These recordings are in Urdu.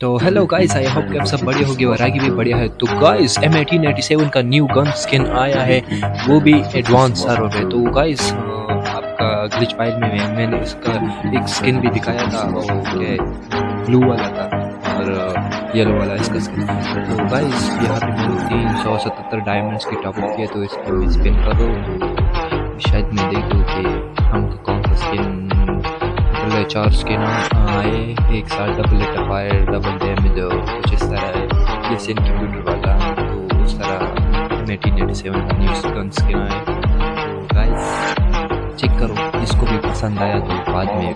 تو ہیلو گائز آئی ہوپ کہ آپ سب بڑھیا ہوگی اور آگے بھی بڑھیا ہے تو guys M eighteen eighty seven کا نیو گن سکن آیا ہے وہ بھی ایڈوانس سرور ہے تو گائز آپ کا گلچ فائل میں میں نے اس کا ایک سکن بھی دکھایا تھا کہ بلو والا تھا اور یلو والا اس کا سکن تو گائز یہاں پہ میں نے تین سو ستتر ڈائمنڈس کی ٹاپ اپ کیا تو اس کو میں سپن شاید میں دیکھوں کہ چار سکن آئے، ایک سال double eight fire double damage کچھ اس طرح ہے جیسے کمپیوٹر والا، تو اس طرح ایٹین ایٹی سیون کا نیو سکن آئے تو گائز چیک کرو جس کو بھی پسند آیا تو بعد میں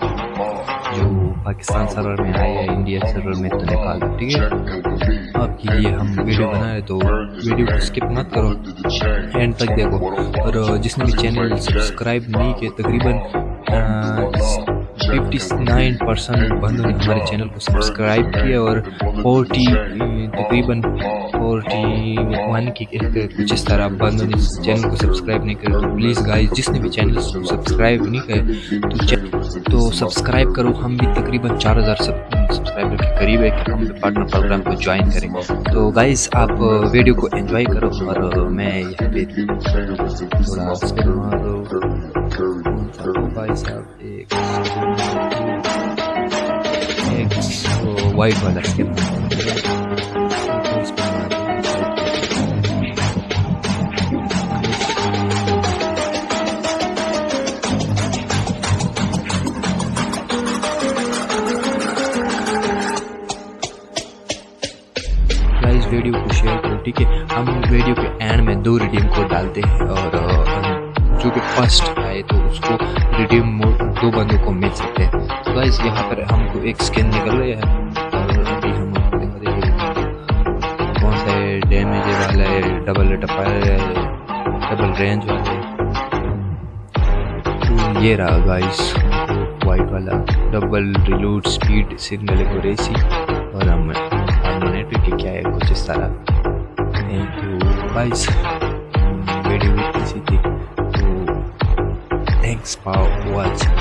جو پاکستان سرور میں آئے یا انڈیا سرور میں تو نکال دو، ٹھیک ہے؟ آپ کے لیے ہم ویڈیو بنائے تو ویڈیو کو اسکپ مت کرو۔ اینڈ تک دیکھو۔ اور جس نے بھی چینل سبسکرائب نہیں کیے تقریباً ففٹی نائن پرسنٹ بندوں نے ہمارے چینل کو سبسکرائب کیا اور فورٹی تقریباً فورٹی ون کی کچھ اس طرح بندوں نے چینل کو سبسکرائب نہیں کرے تو پلیز گائز جس نے بھی چینل کو سبسکرائب نہیں کرے تو تو سبسکرائب کرو، ہم بھی تقریباً چار ہزار سبسکرائبر کے قریب ہے کہ ہم بھی پارٹنر پروگرام کو جوائن کریں۔ تو گائز آپ ویڈیو کو انجوائے کرو اور میں یہاں پہ تھوڑا بھائی صاحب ایک وائٹ والا اسکن ویڈیو کو شیئر کرو ٹھیک ہے ہم ویڈیو کے اینڈ میں دو ریڈیم کوڈ ڈالتے ہیں اور جو کہ فرسٹ آئے تو اس کو ریڈیم دو بندوں کو مل سکتے ہیں تو یہاں پر ہم کو ایک سکن نکل رہے ہیں سا ہے ڈیمیج والا ہے ڈبل ٹپائر ہے ڈبل رینج والا ہے۔ یہ رہا گائز وائٹ والا۔ ڈبل ریلوڈ سپیڈ سگنل کو ریسی۔ اور ہم ہارمونیٹ کیا ہے کچھ اس طرح۔ تو گائز ویڈیو بھی کسی تھی۔ تو تھینکس فار واچنگ